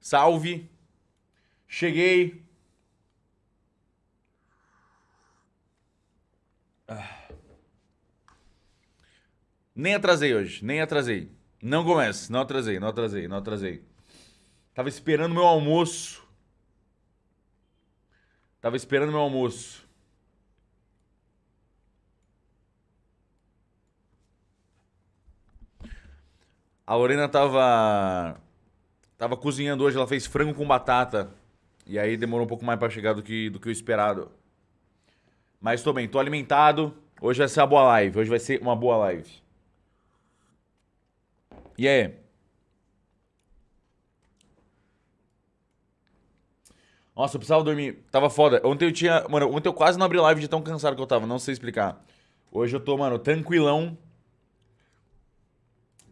Salve. Cheguei. Ah. Nem atrasei hoje, nem atrasei. Não comece, não atrasei, não atrasei, não atrasei. Tava esperando meu almoço. Tava esperando meu almoço. A Lorena tava. Tava cozinhando hoje, ela fez frango com batata. E aí demorou um pouco mais pra chegar do que, do que o esperado. Mas tô bem, tô alimentado. Hoje vai ser uma boa live. Hoje vai ser uma boa live. E aí? Nossa, eu precisava dormir. Tava foda. Ontem eu tinha. Mano, ontem eu quase não abri live de tão cansado que eu tava. Não sei explicar. Hoje eu tô, mano, tranquilão.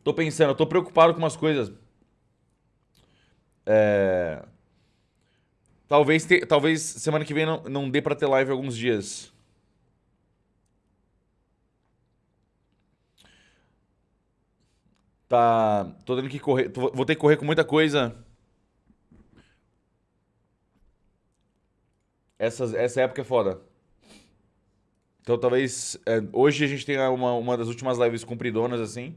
Tô pensando, eu tô preocupado com umas coisas. É... Talvez, te... Talvez semana que vem não, não dê pra ter live alguns dias. Tá. Tô tendo que correr. Vou ter que correr com muita coisa. Essa, essa época é foda. Então talvez. É, hoje a gente tenha uma, uma das últimas lives compridonas, assim.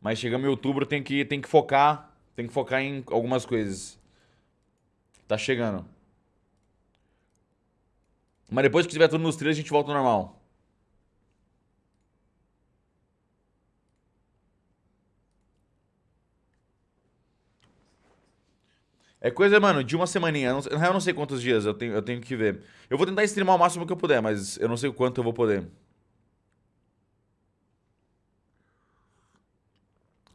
Mas chegando em outubro tem que, tem que focar. Tem que focar em algumas coisas. Tá chegando. Mas depois que tiver tudo nos trilhos, a gente volta ao normal. É coisa, mano, de uma semaninha. Na real, eu não sei quantos dias eu tenho, eu tenho que ver. Eu vou tentar streamar o máximo que eu puder, mas eu não sei o quanto eu vou poder.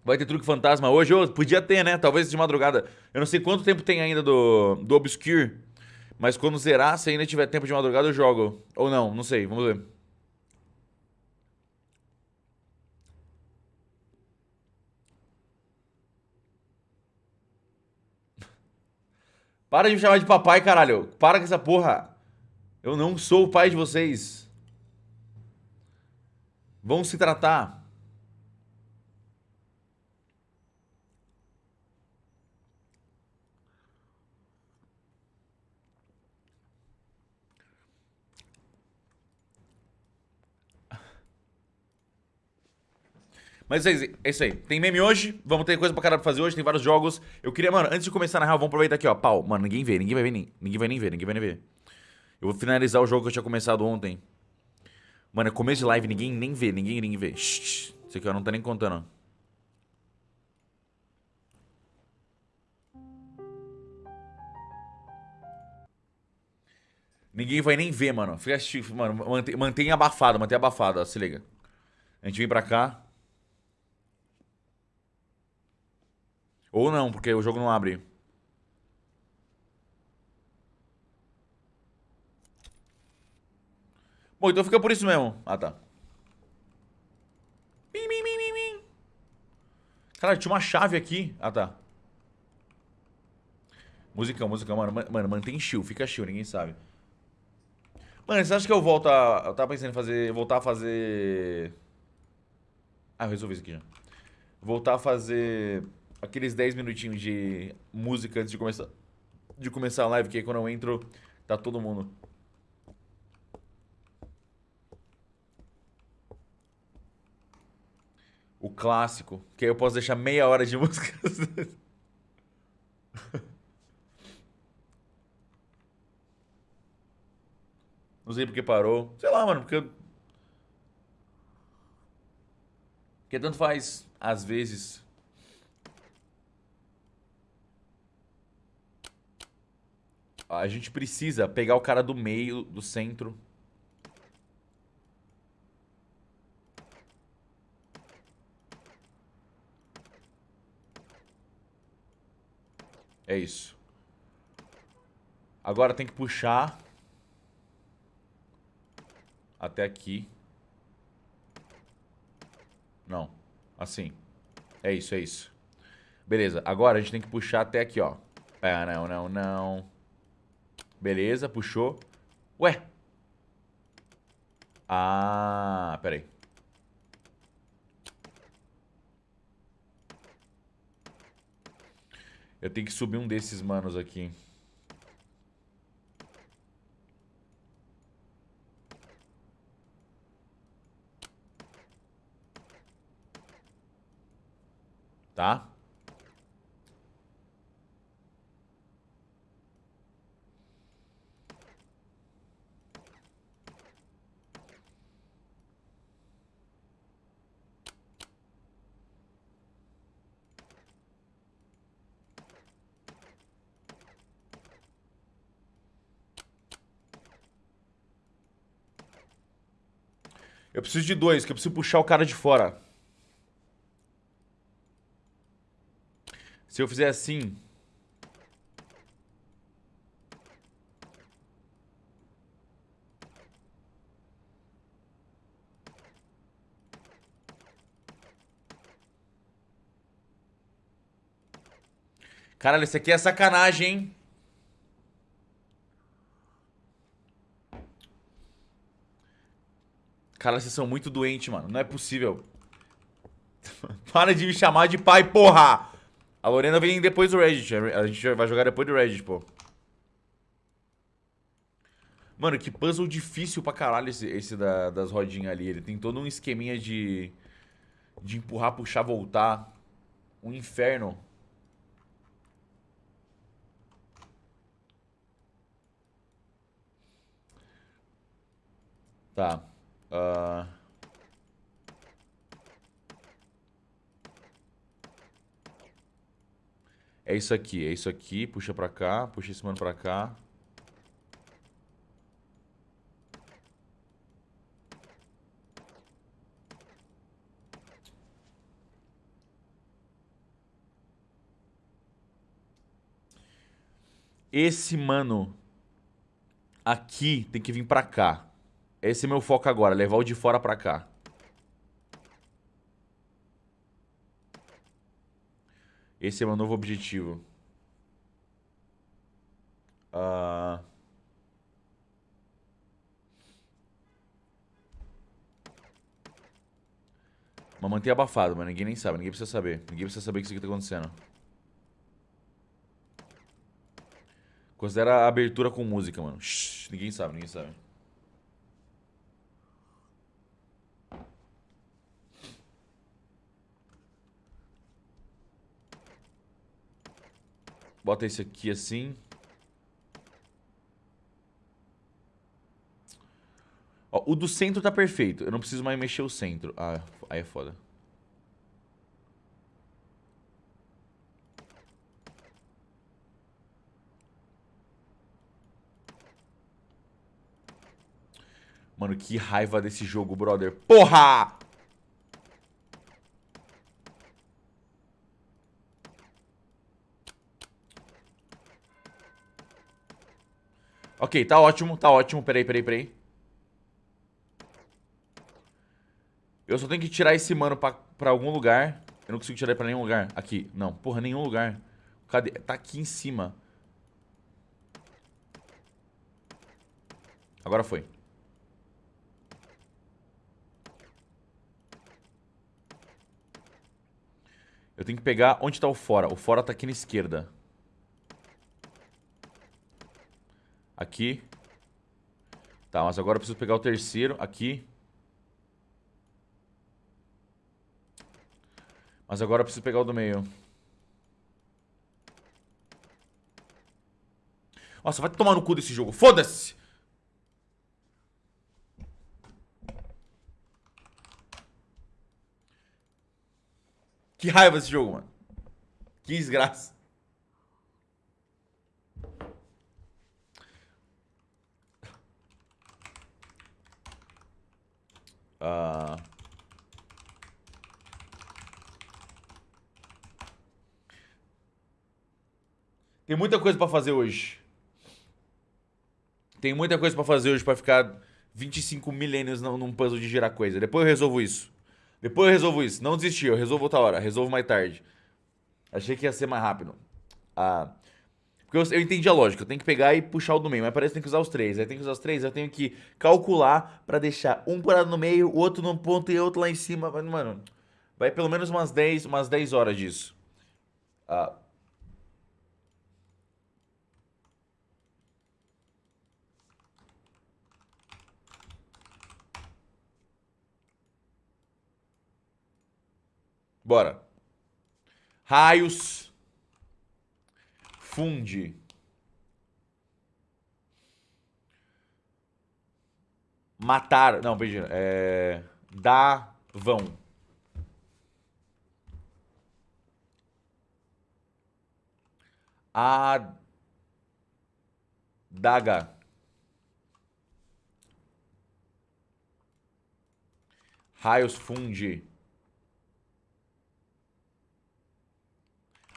Vai ter truque fantasma hoje? Oh, podia ter, né? Talvez de madrugada. Eu não sei quanto tempo tem ainda do, do Obscure. Mas quando zerar, se ainda tiver tempo de madrugada, eu jogo. Ou não, não sei. Vamos ver. Para de me chamar de papai, caralho. Para com essa porra. Eu não sou o pai de vocês. Vão se tratar. Mas é isso aí. Tem meme hoje, vamos ter coisa pra caralho pra fazer hoje, tem vários jogos. Eu queria, mano, antes de começar na real, vamos aproveitar aqui, ó. Pau, mano, ninguém vê, ninguém vai ver, nem, ninguém vai nem ver, ninguém vai nem ver. Eu vou finalizar o jogo que eu tinha começado ontem. Mano, é começo de live, ninguém nem vê, ninguém, ninguém vê. Shhh, isso aqui eu não tá nem contando. Ninguém vai nem ver, mano. Fica, mano, mantém, mantém abafado, mantém abafado, ó, se liga. A gente vem pra cá. Ou não, porque o jogo não abre. Bom, então fica por isso mesmo. Ah, tá. Caralho, tinha uma chave aqui. Ah, tá. Musicão, musicão. Mano, mano, mantém chill. Fica chill, ninguém sabe. Mano, você acha que eu volto a... Eu tava pensando em fazer... Voltar a fazer... Ah, eu resolvi isso aqui já. Voltar a fazer aqueles 10 minutinhos de música antes de começar, de começar a live, que aí quando eu entro, tá todo mundo. O clássico, que aí eu posso deixar meia hora de música. Não sei porque parou. Sei lá, mano, porque. Porque tanto faz, às vezes, A gente precisa pegar o cara do meio, do centro. É isso. Agora tem que puxar. Até aqui. Não. Assim. É isso, é isso. Beleza. Agora a gente tem que puxar até aqui, ó. É, não, não, não. Beleza, puxou. Ué. Ah, peraí. Eu tenho que subir um desses manos aqui. Tá? Eu preciso de dois, que eu preciso puxar o cara de fora. Se eu fizer assim... Caralho, isso aqui é sacanagem, hein? Cara, vocês são muito doentes, mano. Não é possível. Para de me chamar de pai, porra! A Lorena vem depois do Reddit. A gente vai jogar depois do Reddit, pô. Mano, que puzzle difícil pra caralho esse, esse da, das rodinhas ali. Ele tem todo um esqueminha de... De empurrar, puxar, voltar. Um inferno. Tá. Uh... É isso aqui, é isso aqui. Puxa pra cá, puxa esse mano pra cá. Esse mano aqui tem que vir pra cá. Esse é meu foco agora, levar o de fora pra cá. Esse é meu novo objetivo. Uh... Mas mantém abafado, mas ninguém nem sabe, ninguém precisa saber. Ninguém precisa saber que isso aqui tá acontecendo. Considera a abertura com música, mano. Shhh, ninguém sabe, ninguém sabe. Bota esse aqui assim. Ó, o do centro tá perfeito. Eu não preciso mais mexer o centro. Ah, aí é foda. Mano, que raiva desse jogo, brother. Porra! Ok, tá ótimo, tá ótimo. Peraí, peraí, peraí. Eu só tenho que tirar esse mano pra, pra algum lugar. Eu não consigo tirar ele pra nenhum lugar. Aqui, não. Porra, nenhum lugar. Cadê? Tá aqui em cima. Agora foi. Eu tenho que pegar... Onde tá o fora? O fora tá aqui na esquerda. Aqui. Tá, mas agora eu preciso pegar o terceiro aqui. Mas agora eu preciso pegar o do meio. Nossa, vai tomar no cu desse jogo. Foda-se! Que raiva esse jogo, mano. Que desgraça. Uh... Tem muita coisa pra fazer hoje. Tem muita coisa pra fazer hoje pra ficar 25 milênios num puzzle de girar coisa. Depois eu resolvo isso. Depois eu resolvo isso. Não desisti, eu resolvo outra hora. Resolvo mais tarde. Achei que ia ser mais rápido. Ah... Porque eu, eu, entendi a lógica, eu tenho que pegar e puxar o do meio, mas parece que tem que usar os três. Aí tem que usar os três, eu tenho que calcular pra deixar um parado no meio, o outro num ponto e outro lá em cima. Mano, vai pelo menos umas 10, umas horas disso. Ah. Bora. Raios. Funde. Matar. Não, perdi. É. Davão. A. Daga. Raios funde.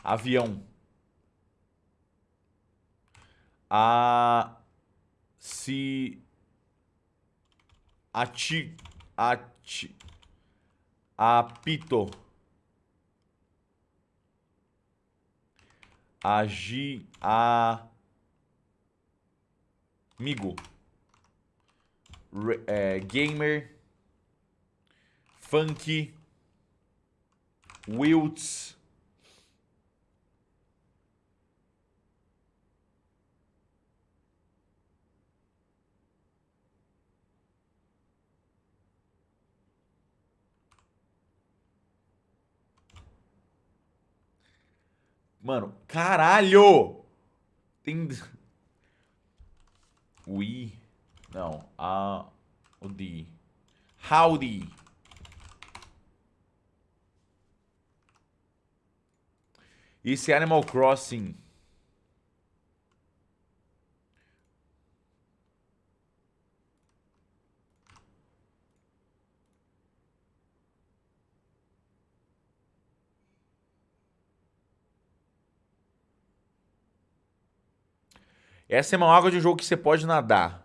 Avião. A. Se. Ati. Ati. Apito. Agi. A. Amigo. Re, é, gamer. Funk. Wilts. Mano, caralho! Tem. We. Não. A. O D. Howdy. Isso é Animal Crossing. Essa é uma água de um jogo que você pode nadar.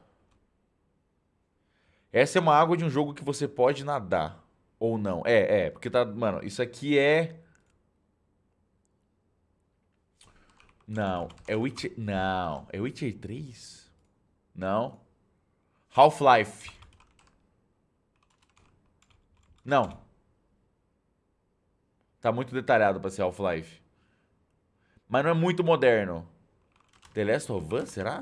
Essa é uma água de um jogo que você pode nadar. Ou não. É, é. Porque tá. Mano, isso aqui é. Não. É Witcher. Não. É Witcher 3? Não. Half-Life. Não. Tá muito detalhado pra ser Half-Life. Mas não é muito moderno. The Last of Us, será?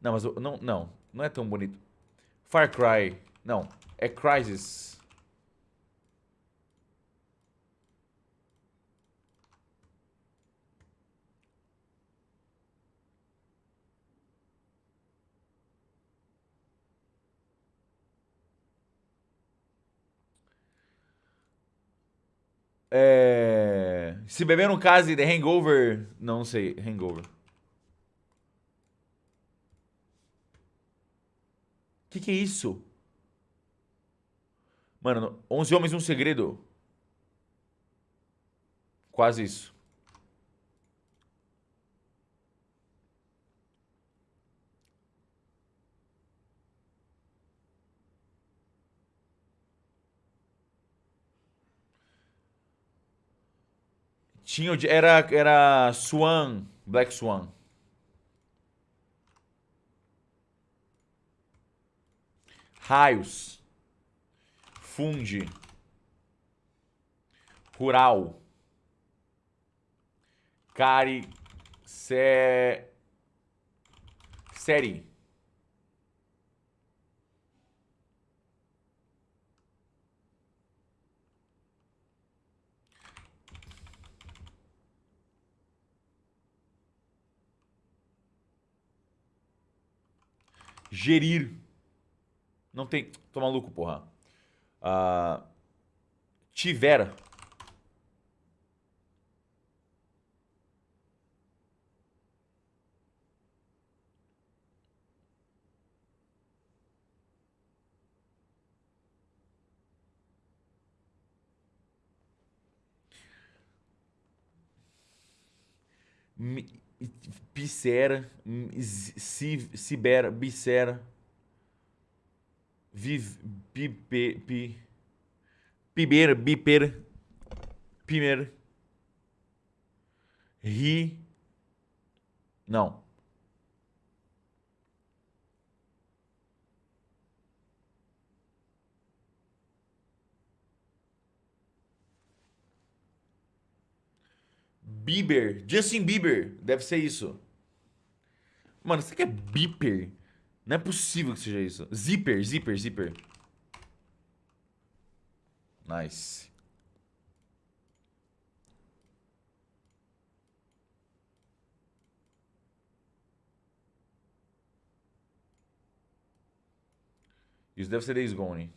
Não, mas não, não, não é tão bonito. Far Cry, não, é Crysis. É... Se beber no case de Hangover, não sei, Hangover. Que que é isso? Mano, 11 Homens um Segredo. Quase isso. Tinha, era, era Swan, Black Swan. Raios. Funde. Rural. Cari. Se... Série. Gerir. Não tem. Tô maluco, porra. Uh, tiver. Pissera, Cibera, Bicera. Viv, pipe, pi, piber, biper, pimer, ri, não. Bieber, Justin Bieber, deve ser isso. Mano, você quer Bieber? Não é possível que seja isso. Zipper, zipper, zipper. Nice. Isso deve ser Days Gone.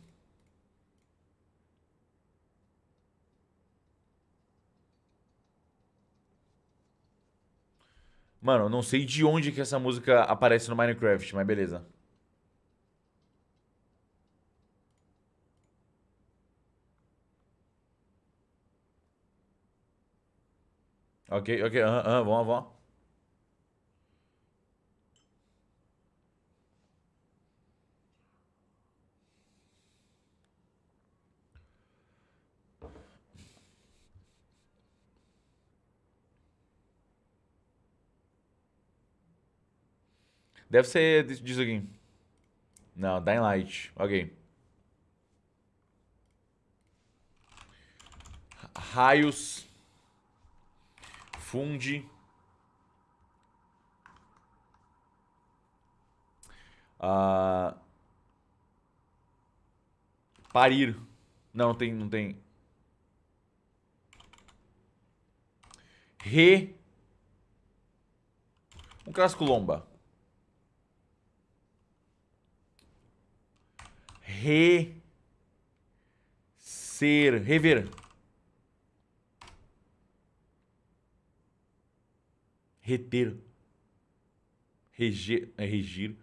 Mano, não sei de onde que essa música aparece no Minecraft, mas beleza. Ok, ok, aham, uh aham, vamos, vamos. Deve ser disso aqui. Não, Dying Light. Ok. Raios. Funde. Uh, parir. Não, tem, não tem. Re. Um clássico lomba. Re. Ser. Rever. Reter. Reger. É, regir.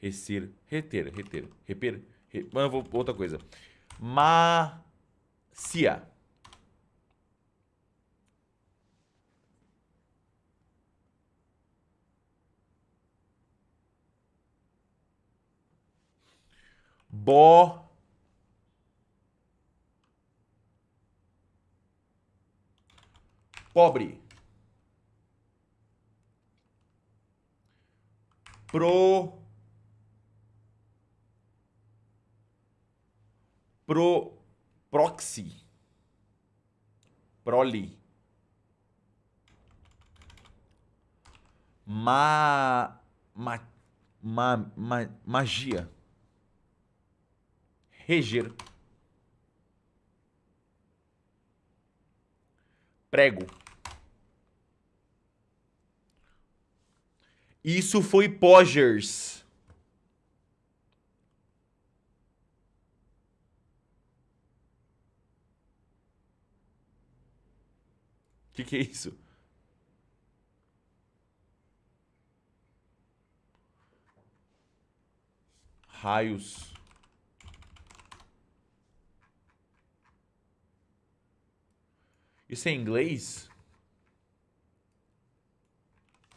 Recer. Reter. Reter. Reper. Re, mas eu vou outra coisa. Macia. Bo. Pobre. Pro. Pro. Proxy. Proli. Ma. Ma. Ma. ma magia reger. Prego. Isso foi Pogers. Que, que é isso? Raios. Isso é inglês?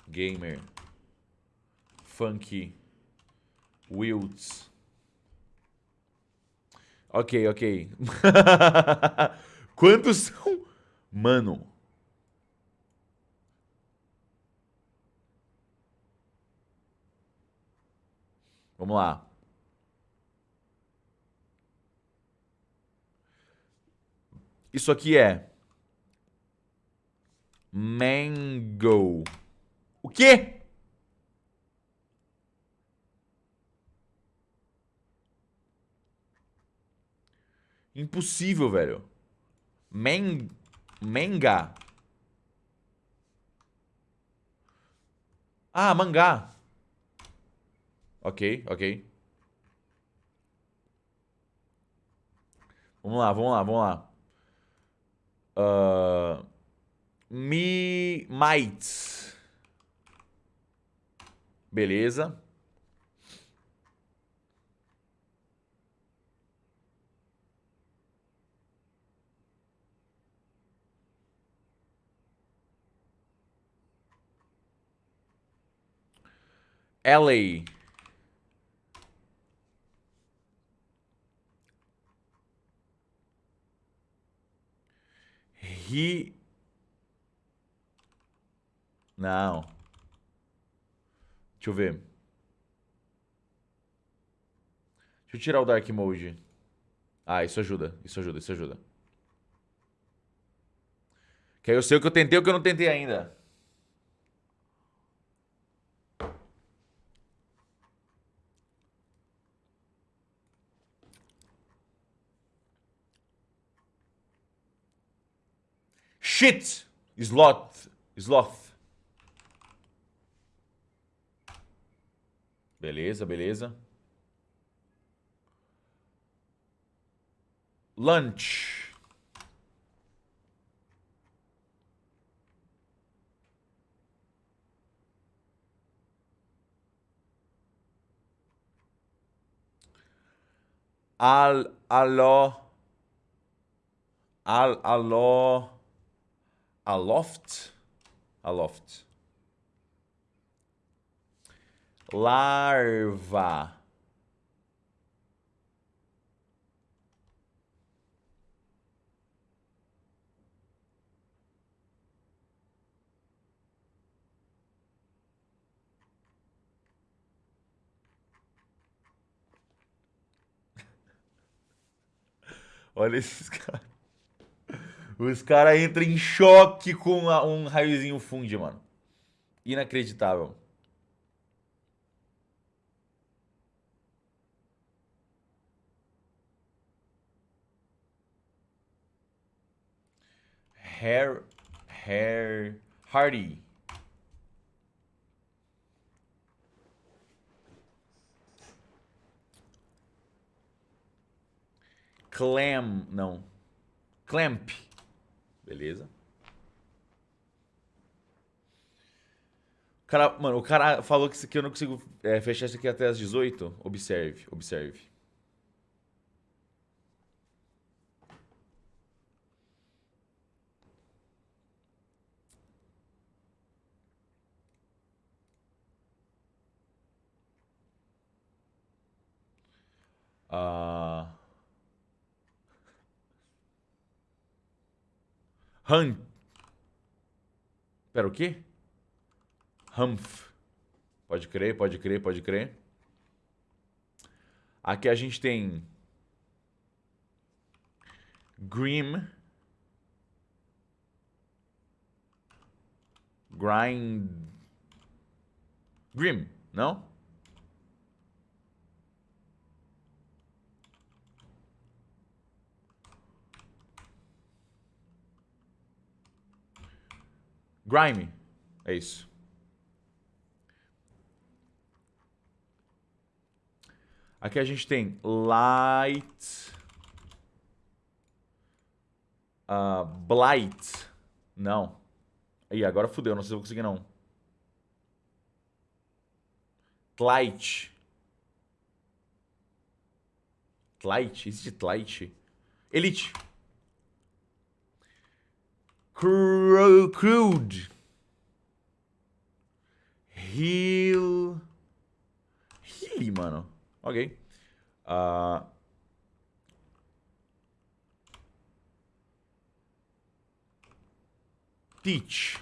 Gamer. Funky. Wilds. Ok, ok. Quantos são? Mano. Vamos lá. Isso aqui é Mango. O quê? Impossível, velho. Man... Manga. Ah, mangá. Ok, ok. Vamos lá, vamos lá, vamos lá. Uh... Me might. Beleza. LA. He não. Deixa eu ver. Deixa eu tirar o Dark Mode. Ah, isso ajuda. Isso ajuda, isso ajuda. Que aí eu sei o que eu tentei e o que eu não tentei ainda. Shit! Sloth. Sloth. Beleza, beleza. Lunch. Al, alô. Al, alô. Aloft. Aloft. Larva. Olha esses caras. Os caras entram em choque com um raiozinho funde, mano. Inacreditável. Hair, hair, Hardy. Clam, não. Clamp. Beleza. Cara, mano, o cara falou que, aqui eu não consigo é, fechar isso aqui até as 18. Observe, observe. Uh... Hunt. Pera, o quê? Humph. Pode crer, pode crer, pode crer. Aqui a gente tem... Grim. Grind... Grim, não? Grime. É isso. Aqui a gente tem light. Uh, blight. Não. Ih, agora fudeu, não sei se vou conseguir não. Tlight. Tlight? Existe Tlight? Elite. Crude. Heal. Heal, mano. Ok. Uh... Teach.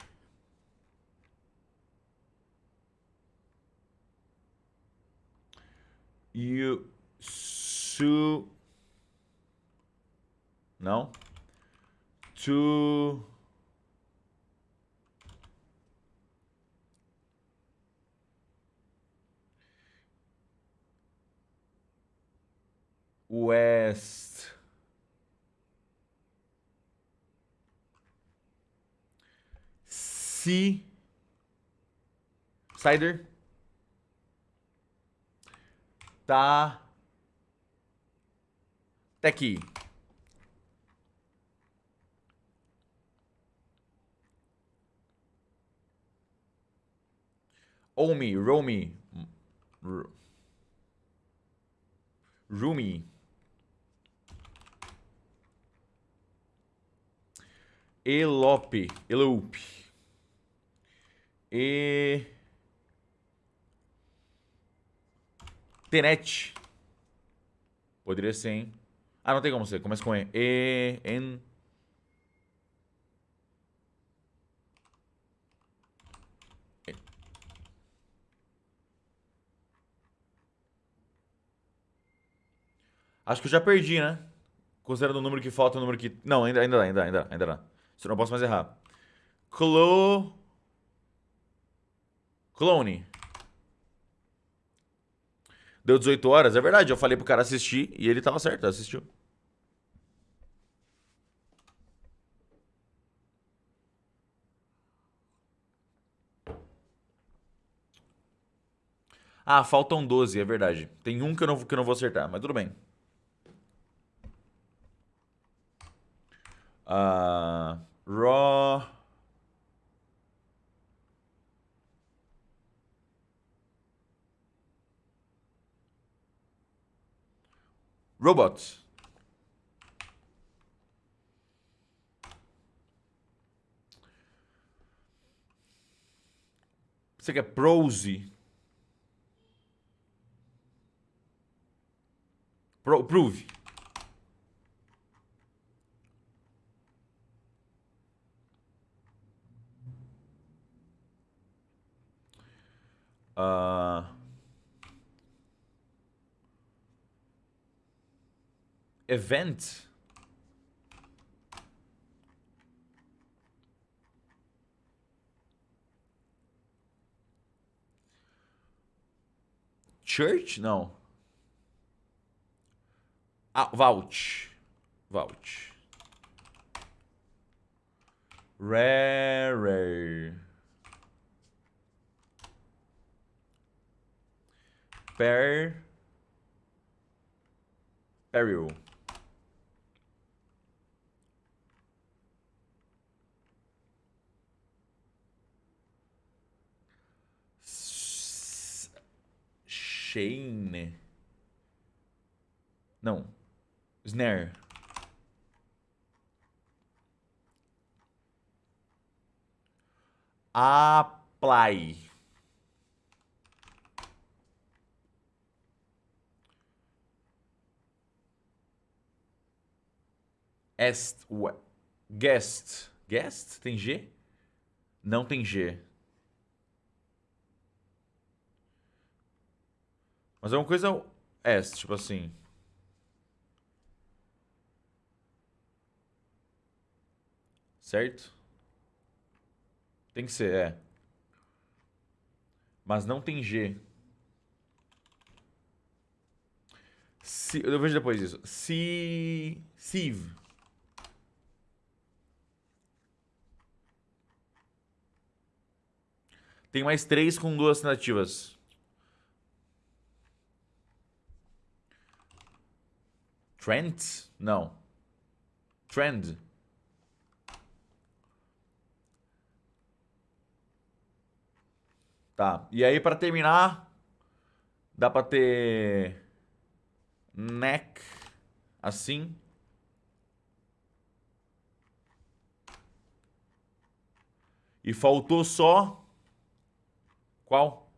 You. Su. Não. To. West. C. Cider. Tá. Aqui. Omi, Romi. Rumi. Elope. Elope. E... Tenet. Poderia ser, hein? Ah, não tem como ser. Começa com E. E... En... Acho que eu já perdi, né? Considerando o número que falta, o número que... Não, ainda, ainda dá, ainda, ainda, ainda dá. Eu não posso mais errar. Clo... Clone. Deu 18 horas, é verdade. Eu falei pro cara assistir e ele tava certo, assistiu. Ah, faltam 12, é verdade. Tem um que eu não, que eu não vou acertar, mas tudo bem. Uh, raw. Robots. Você quer prose? Pro, prove. Uh, event. Church? Não. Ah, Vault. Vault. Rare. Per. Peril. Shane. Não. Snare. Apply. Est, guest. Guest? Tem G? Não tem G. Mas é uma coisa est, tipo assim. Certo? Tem que ser, é. Mas não tem G. Si, eu vejo depois isso. Si, sieve. Tem mais três com duas tentativas. Trent? Não. Trend. Tá. E aí, pra terminar, dá pra ter neck assim. E faltou só qual?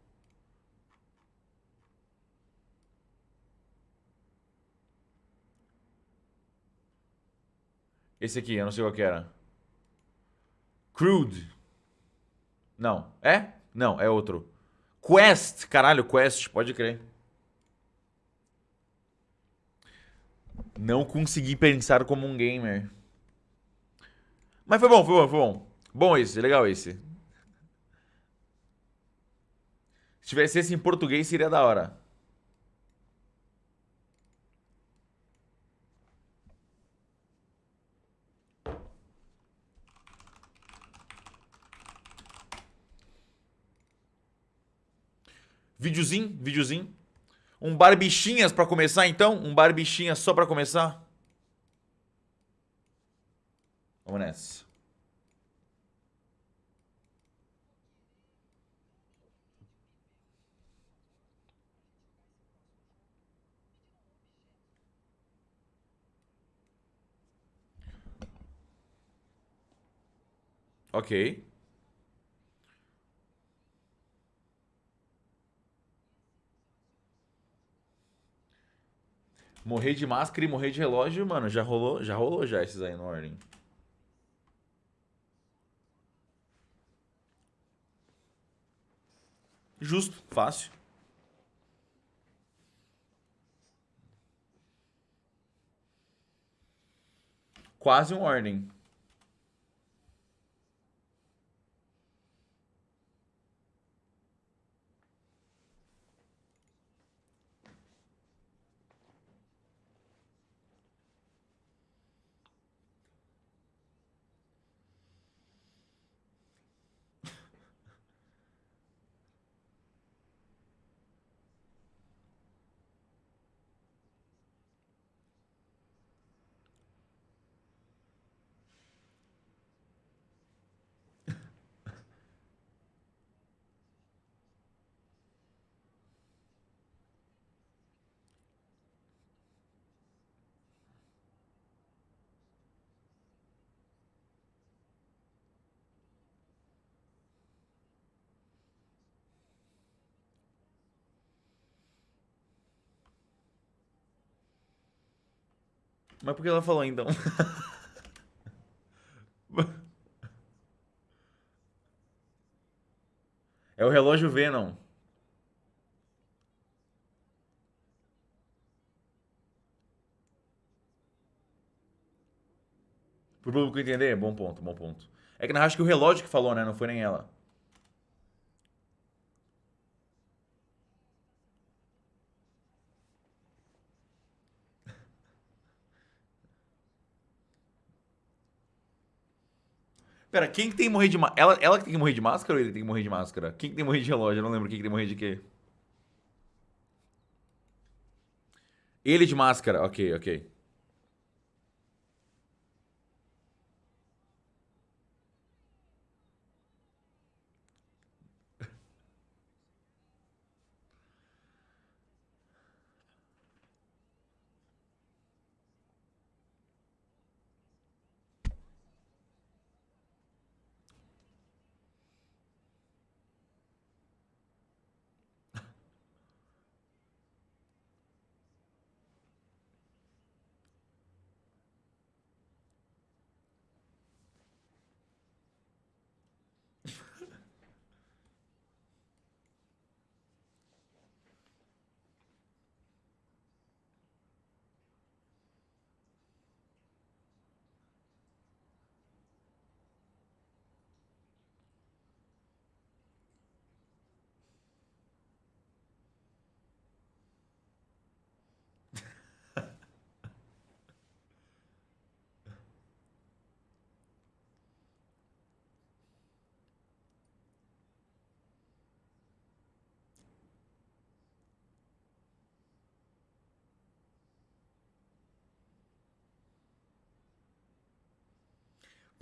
Esse aqui, eu não sei qual que era. Crude. Não. É? Não, é outro. Quest. Caralho, Quest, pode crer. Não consegui pensar como um gamer. Mas foi bom, foi bom, foi bom. Bom esse, legal esse. Se tivesse esse em português, seria da hora. Videozinho, videozinho. Um barbichinhas pra começar, então? Um barbichinhas só pra começar? Vamos nessa. Ok. Morrer de máscara e morrer de relógio, mano, já rolou, já rolou já esses aí no ordem. Justo, fácil. Quase um ordem. Mas por que ela falou então? é o relógio Venom. Pro público entender, bom ponto, bom ponto. É que na acho que o relógio que falou, né? Não foi nem ela. Pera, quem que tem que morrer de máscara? Ela, ela que tem que morrer de máscara ou ele tem que morrer de máscara? Quem que tem que morrer de relógio? Eu não lembro quem que tem que morrer de quê. Ele de máscara, ok, ok.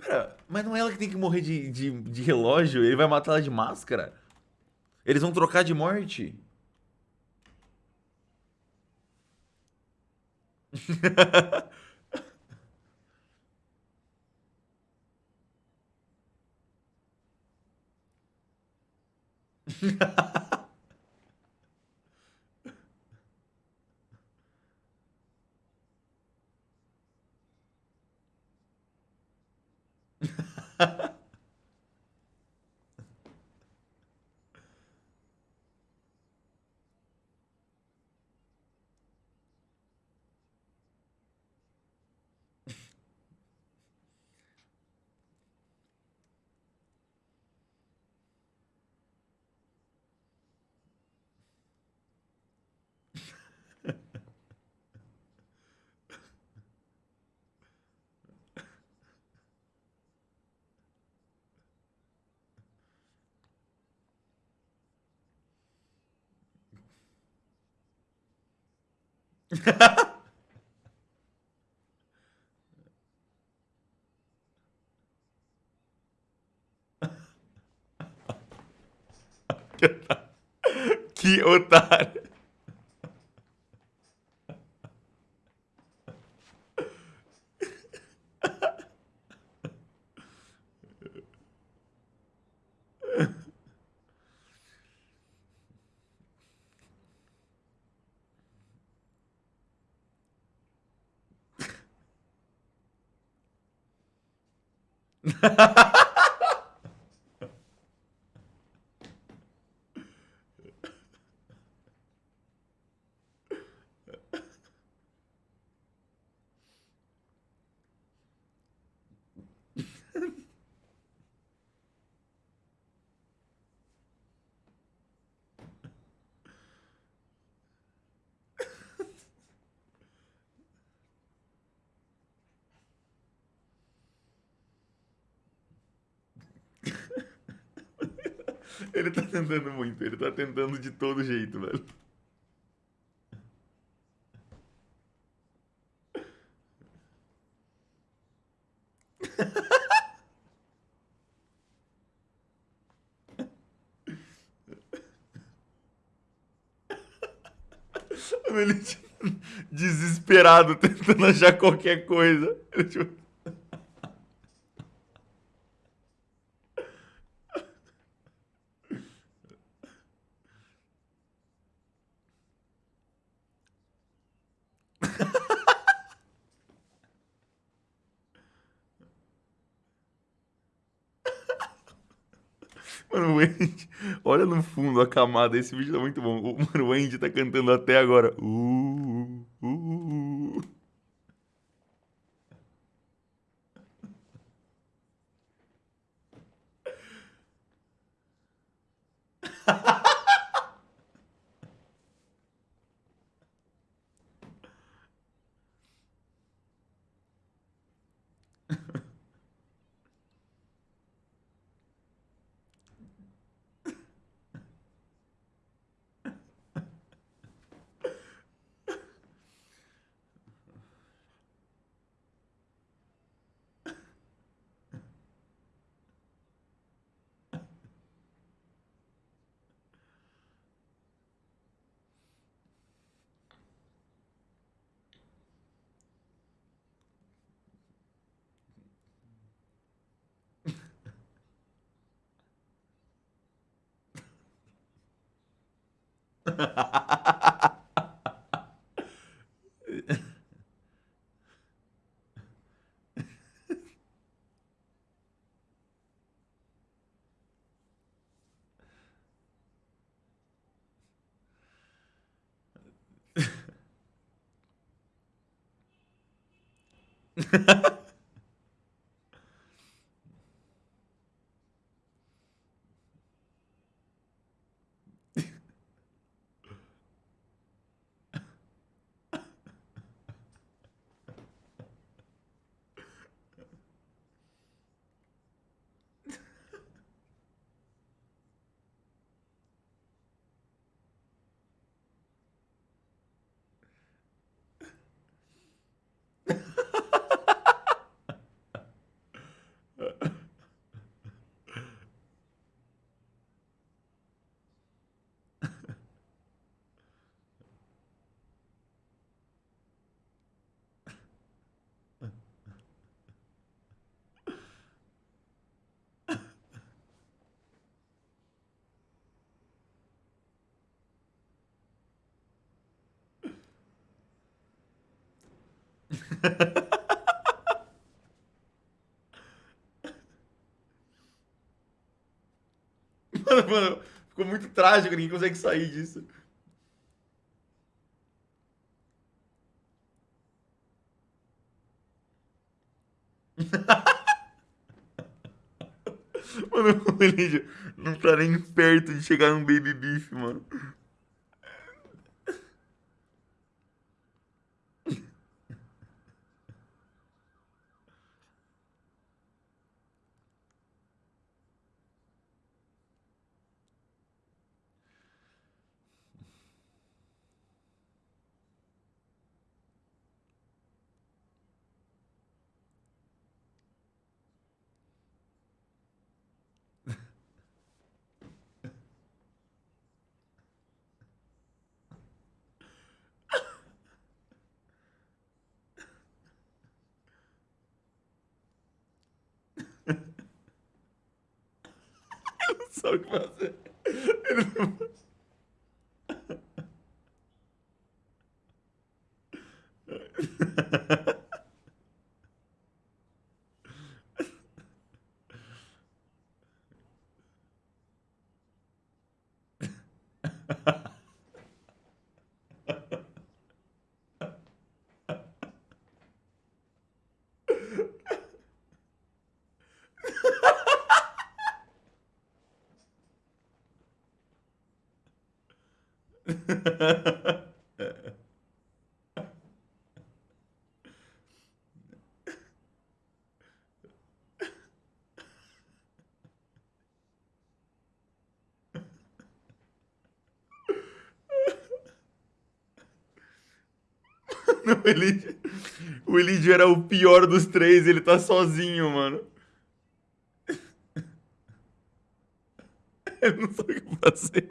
Pera, mas não é ela que tem que morrer de, de, de relógio? Ele vai matar ela de máscara? Eles vão trocar de morte? que otário. Ele tá tentando muito, ele tá tentando de todo jeito, velho. Ele desesperado tentando achar qualquer coisa. Ele, tipo... Mano, o Andy, olha no fundo a camada, esse vídeo tá muito bom. O- Mano, o Andy tá cantando até agora. Uh, uh, uh. Ha ha ha! Mano, mano, ficou muito trágico, ninguém consegue sair disso. Mano, o Elidio não tá nem perto de chegar num Baby Beef, mano. Ele não sabe o que fazer. Ele não... Não, o Elidio, o Elidio era o pior dos três, ele tá sozinho, mano. Eu não sei o que fazer.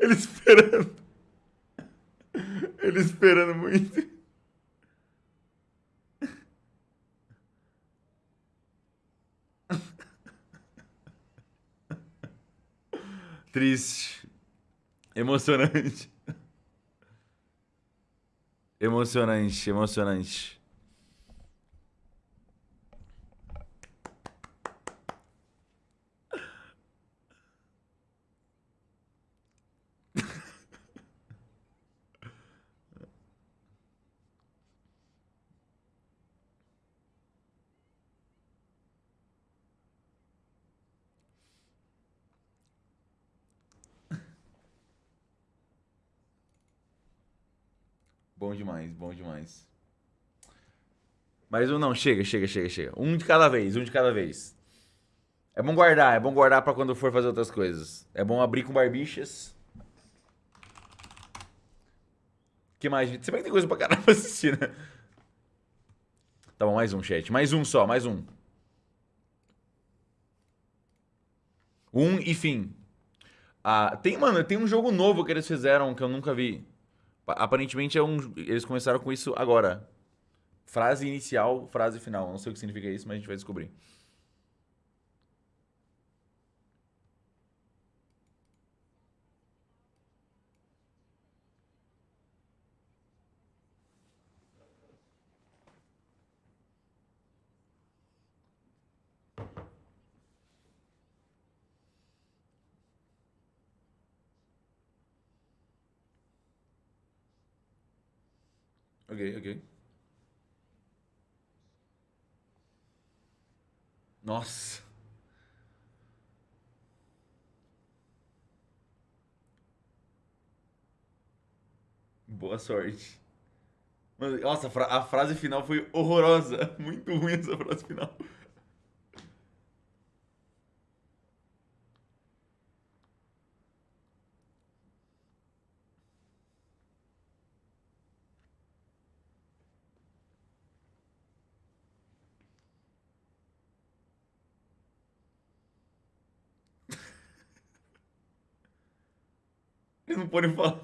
Ele esperando. Ele esperando muito. Triste. Emocionante. Emocionante, emocionante. Bom demais. Mas um não, chega, chega, chega, chega. Um de cada vez, um de cada vez. É bom guardar, é bom guardar pra quando for fazer outras coisas. É bom abrir com barbichas. que mais? Você vai ter coisa pra caramba assistir, né? Tá bom, mais um, chat. Mais um só, mais um. Um e fim. Ah, tem, mano, tem um jogo novo que eles fizeram que eu nunca vi. Aparentemente é um. Eles começaram com isso agora. Frase inicial, frase final. Não sei o que significa isso, mas a gente vai descobrir. Ok, ok. Nossa. Boa sorte. nossa, a, fra a frase final foi horrorosa. Muito ruim essa frase final. Eles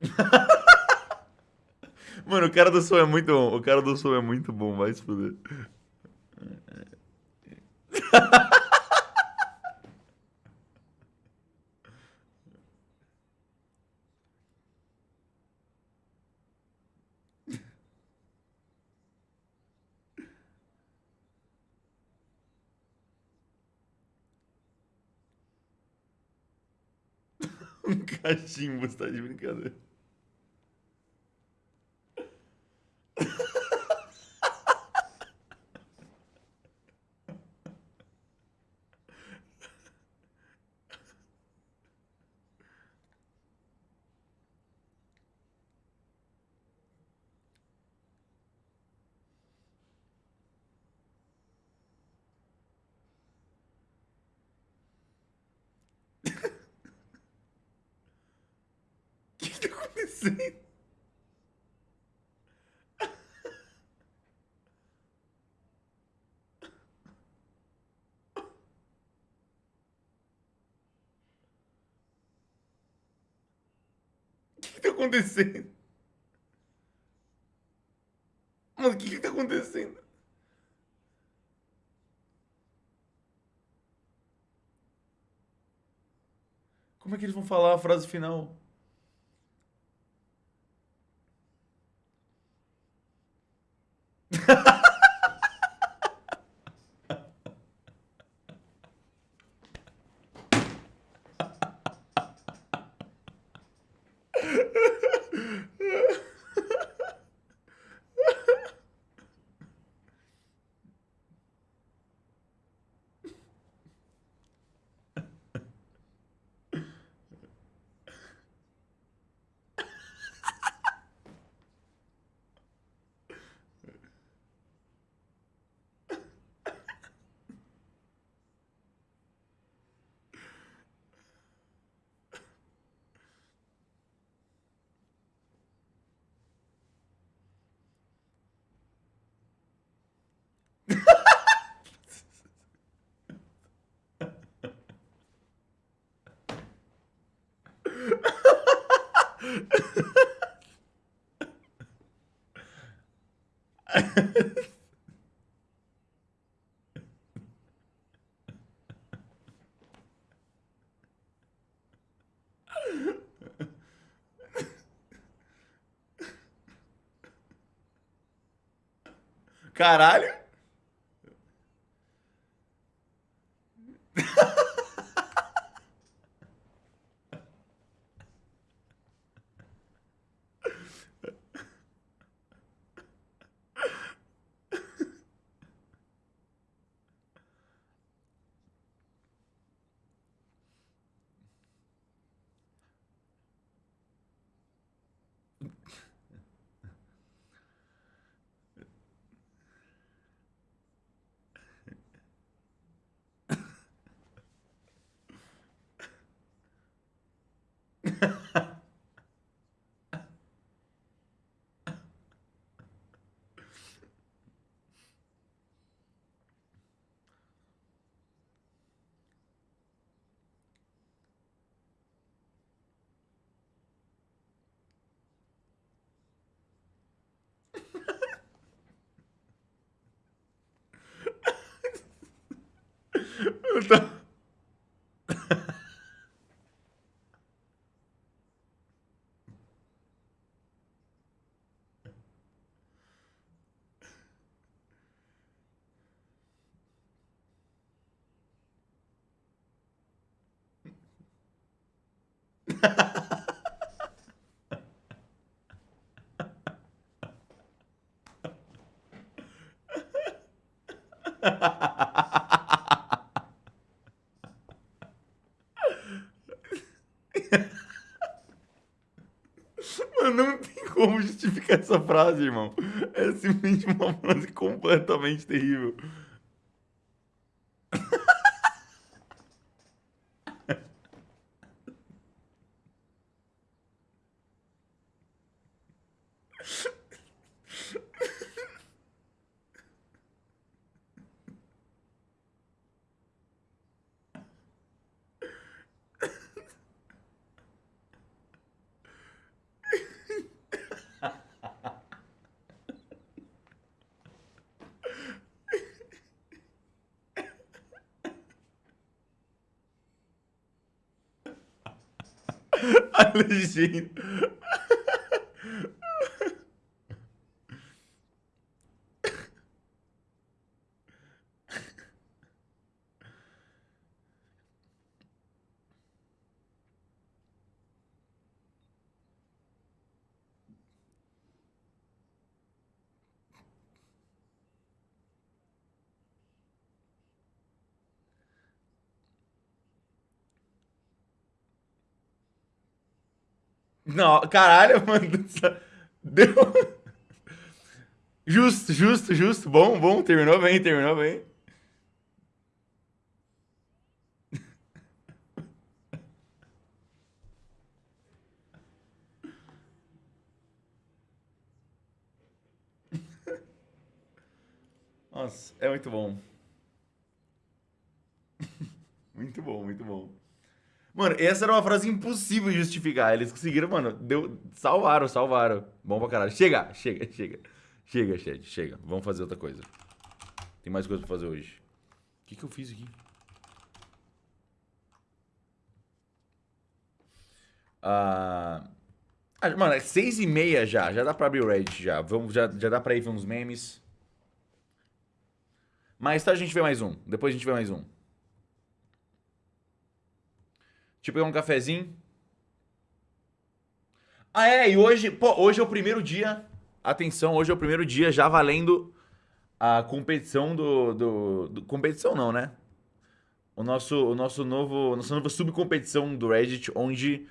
Mano, o cara do som é muito bom. O cara do som é muito bom, vai se fuder. Um cachimbo, você tá de brincadeira. O que que tá acontecendo? O que que tá acontecendo? Mano, o que que tá acontecendo? Como é que eles vão falar a frase final? Caralho! Eu tô... Mano, não tem como justificar essa frase, irmão. É simplesmente uma frase completamente terrível. A legenda. Não, caralho, mano. Deu. Justo, justo, justo. Bom, bom. Terminou bem, terminou bem. Nossa, é muito bom. Muito bom, muito bom. Mano, essa era uma frase impossível de justificar. Eles conseguiram, mano. Deu, salvaram, salvaram. Bom pra caralho. Chega, chega, chega. Chega, chat, chega. Vamos fazer outra coisa. Tem mais coisa pra fazer hoje. O que, que eu fiz aqui? Ah, ah, mano, é seis e meia já. Já dá pra abrir o Reddit já. Vamos, já, já dá pra ir ver uns memes. Mais tarde a gente vê mais um. Depois a gente vê mais um. Deixa eu pegar um cafezinho. Ah, é, e hoje, pô, hoje é o primeiro dia. Atenção, hoje é o primeiro dia já valendo a competição do. do, do competição não, né? O nosso, o nosso novo. Nossa nova subcompetição do Reddit, onde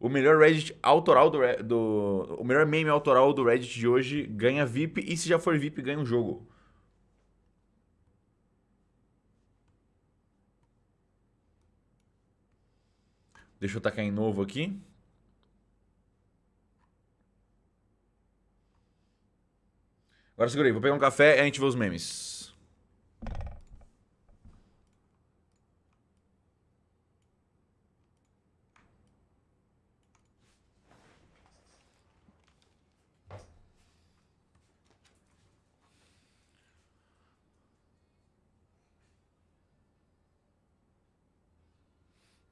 o melhor Reddit autoral do, do. O melhor meme autoral do Reddit de hoje ganha VIP. E se já for VIP, ganha um jogo. Deixa eu tacar em novo aqui. Agora segurei, vou pegar um café e a gente vê os memes.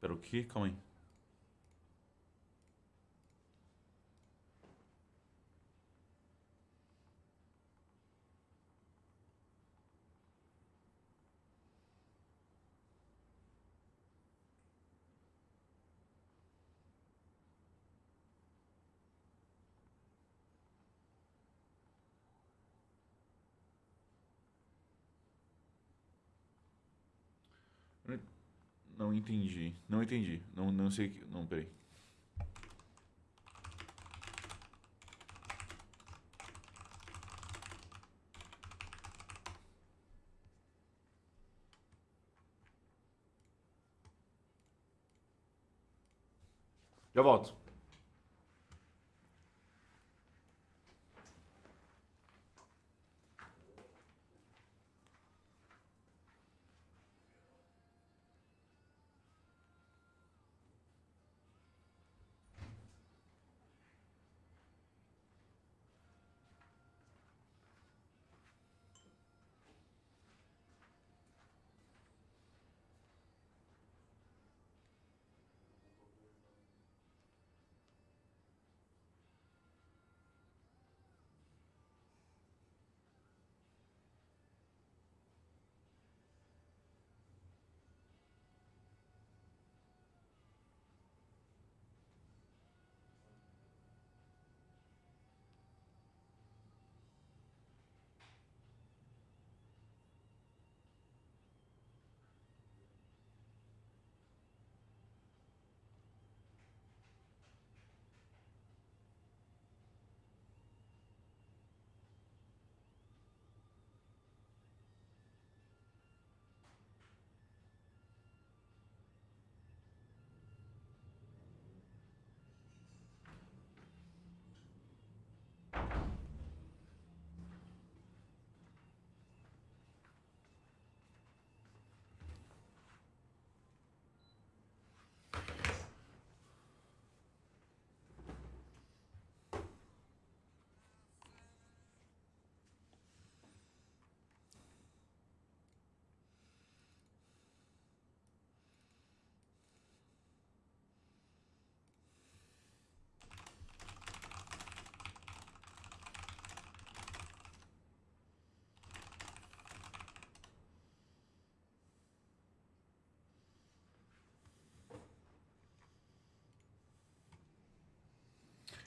Pera o quê? Calma aí. Não entendi. Não entendi. Não, não sei. Não, peraí. Já volto.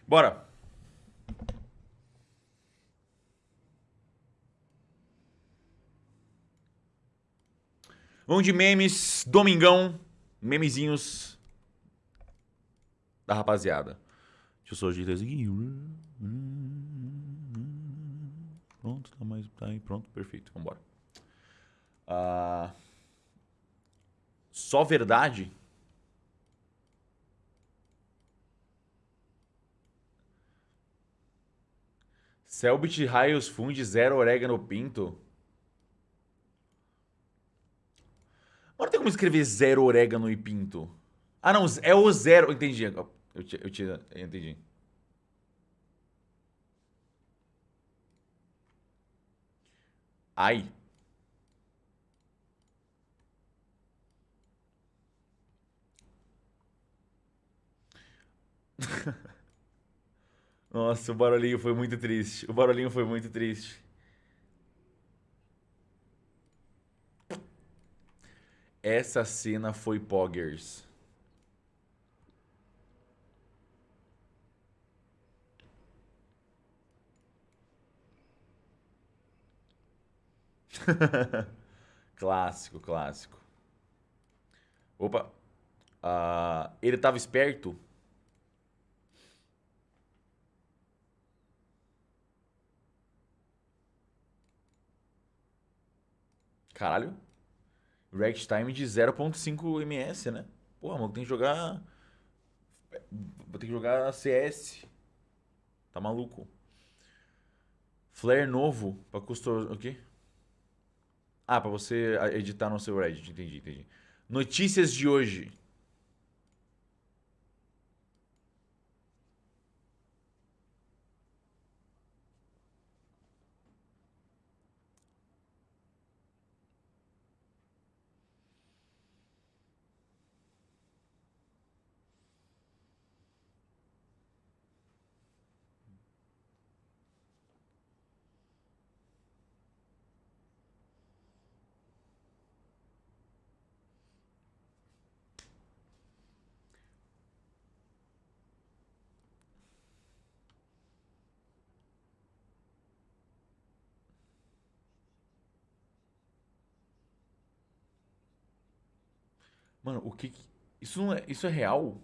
Bora. Vamos de memes, domingão, memezinhos da rapaziada. Deixa eu só ajeitar isso aqui. Pronto, tá, mais, tá aí, pronto, perfeito, vambora. Ah, só verdade? Selbit Raios Fund, zero orégano pinto. Não tem como escrever zero orégano e pinto. Ah, não, é o zero. Entendi. Eu, te, eu, te, eu entendi. Ai. Nossa, o barulhinho foi muito triste. O barulhinho foi muito triste. Essa cena foi Poggers. clássico, clássico. Opa. Uh, ele tava esperto? Caralho. React time de 0.5 ms, né? Porra, mano, tem que jogar... Vou ter que jogar CS. Tá maluco. Flare novo pra custom... O quê? Ah, pra você editar no seu Reddit. Entendi, entendi. Notícias de hoje. Mano, o que. Isso, não é, isso é real?